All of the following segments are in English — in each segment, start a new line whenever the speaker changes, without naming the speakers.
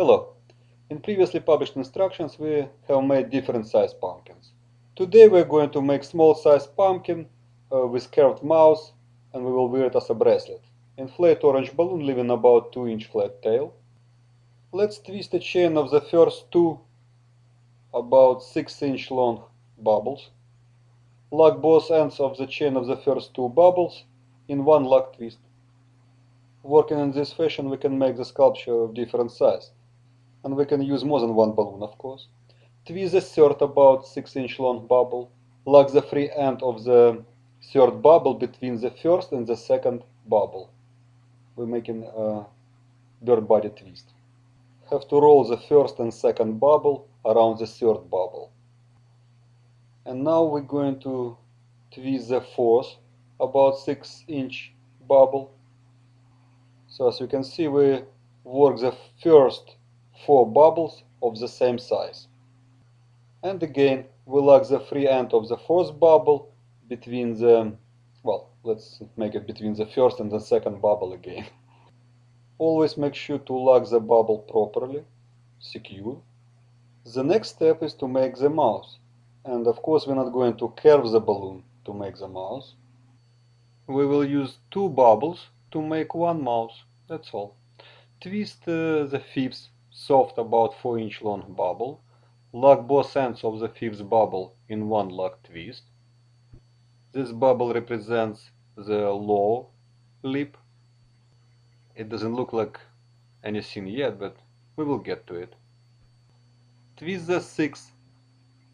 Hello. In previously published instructions we have made different size pumpkins. Today we're going to make small size pumpkin uh, with curved mouth and we will wear it as a bracelet. Inflate orange balloon leaving about 2 inch flat tail. Let's twist a chain of the first two about 6 inch long bubbles. Lock both ends of the chain of the first two bubbles in one lock twist. Working in this fashion we can make the sculpture of different size and we can use more than one balloon of course. Twist the third about 6 inch long bubble, lock the free end of the third bubble between the first and the second bubble. We're making a bird body twist. Have to roll the first and second bubble around the third bubble. And now we're going to twist the fourth about 6 inch bubble. So as you can see we work the first four bubbles of the same size. And again, we lock the free end of the fourth bubble between the, well, let's make it between the first and the second bubble again. Always make sure to lock the bubble properly, secure. The next step is to make the mouth. And of course we're not going to curve the balloon to make the mouth. We will use two bubbles to make one mouth, that's all. Twist uh, the fifth soft about 4 inch long bubble. Lock both ends of the fifth bubble in one lock twist. This bubble represents the low lip. It doesn't look like anything yet, but we will get to it. Twist the sixth,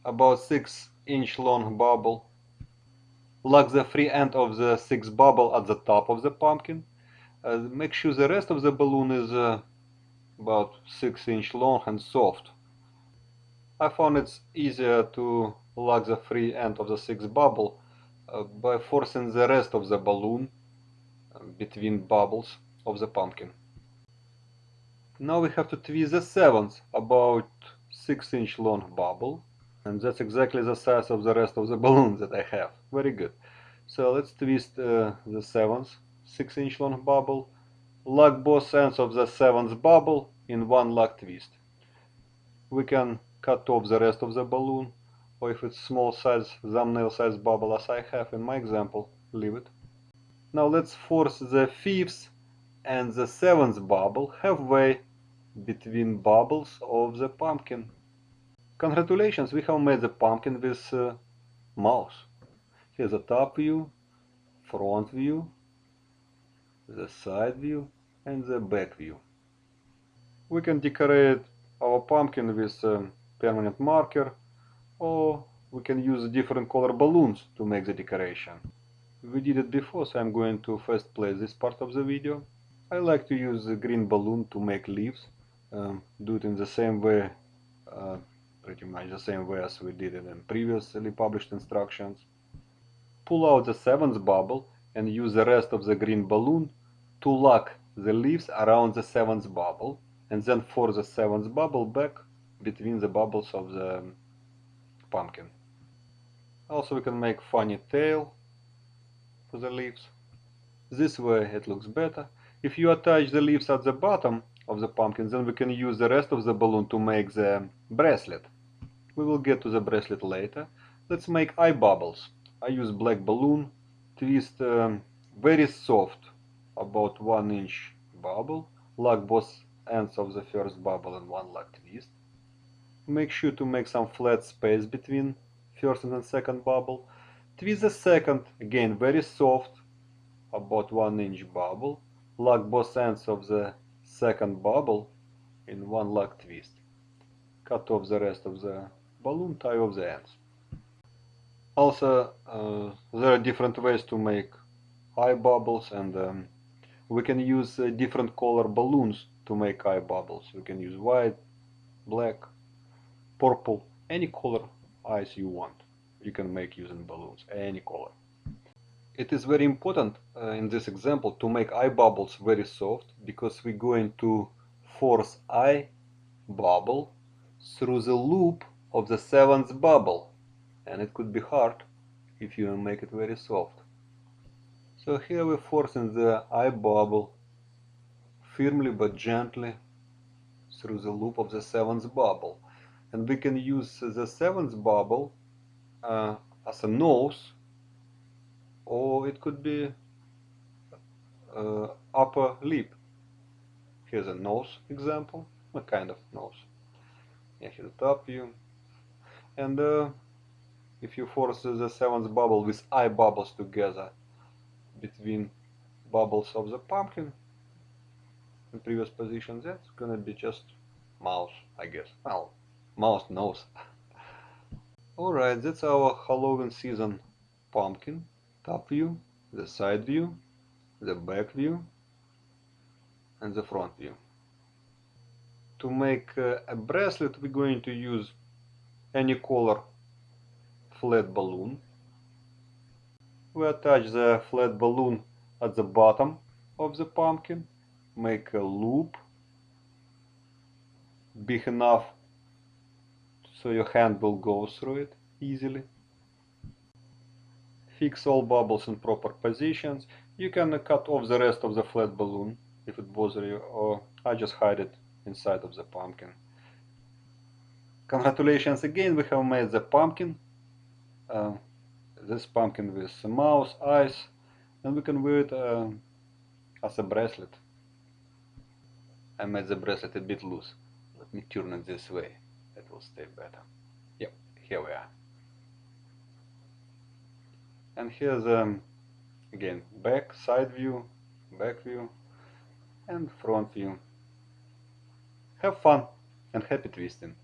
about 6 inch long bubble. Lock the free end of the sixth bubble at the top of the pumpkin. Uh, make sure the rest of the balloon is uh, about 6 inch long and soft. I found it's easier to lock the free end of the sixth bubble uh, by forcing the rest of the balloon uh, between bubbles of the pumpkin. Now we have to twist the seventh, about 6 inch long bubble and that's exactly the size of the rest of the balloon that I have. Very good. So let's twist uh, the seventh 6 inch long bubble lock both ends of the seventh bubble in one lock twist. We can cut off the rest of the balloon, or if it's small size, thumbnail size bubble as I have in my example, leave it. Now let's force the fifth and the seventh bubble halfway between bubbles of the pumpkin. Congratulations, we have made the pumpkin with uh, mouth. Here's the top view, front view, the side view, and the back view. We can decorate our pumpkin with a permanent marker or we can use different color balloons to make the decoration. We did it before so I'm going to first play this part of the video. I like to use the green balloon to make leaves. Um, do it in the same way, uh, pretty much the same way as we did it in previously published instructions. Pull out the seventh bubble and use the rest of the green balloon to lock the leaves around the seventh bubble and then for the seventh bubble back between the bubbles of the pumpkin. Also we can make funny tail for the leaves. This way it looks better. If you attach the leaves at the bottom of the pumpkin then we can use the rest of the balloon to make the bracelet. We will get to the bracelet later. Let's make eye bubbles. I use black balloon, twist um, very soft about 1 inch bubble, lock both ends of the first bubble in one lock twist. Make sure to make some flat space between first and second bubble. Twist the second, again very soft, about 1 inch bubble. Lock both ends of the second bubble in one lock twist. Cut off the rest of the balloon, tie off the ends. Also, uh, there are different ways to make eye bubbles and um, we can use uh, different color balloons to make eye bubbles. We can use white, black, purple, any color eyes you want. You can make using balloons, any color. It is very important uh, in this example to make eye bubbles very soft because we're going to force eye bubble through the loop of the seventh bubble and it could be hard if you make it very soft. So here we're forcing the eye bubble firmly but gently through the loop of the seventh bubble. And we can use the seventh bubble uh, as a nose, or it could be uh, upper lip. Here's a nose example, a kind of nose. Yeah, here's the top view. And uh, if you force the seventh bubble with eye bubbles together between bubbles of the pumpkin in previous position, that's gonna be just mouse, I guess. Well, mouse nose. Alright, that's our Halloween season pumpkin. Top view, the side view, the back view, and the front view. To make uh, a bracelet, we're going to use any color flat balloon. We attach the flat balloon at the bottom of the pumpkin, make a loop big enough so your hand will go through it easily. Fix all bubbles in proper positions. You can cut off the rest of the flat balloon if it bothers you or I just hide it inside of the pumpkin. Congratulations again, we have made the pumpkin. Uh, this pumpkin with mouse, eyes, and we can wear it uh, as a bracelet. I made the bracelet a bit loose. Let me turn it this way, it will stay better. Yep, here we are. And here's um, again back, side view, back view, and front view. Have fun and happy twisting!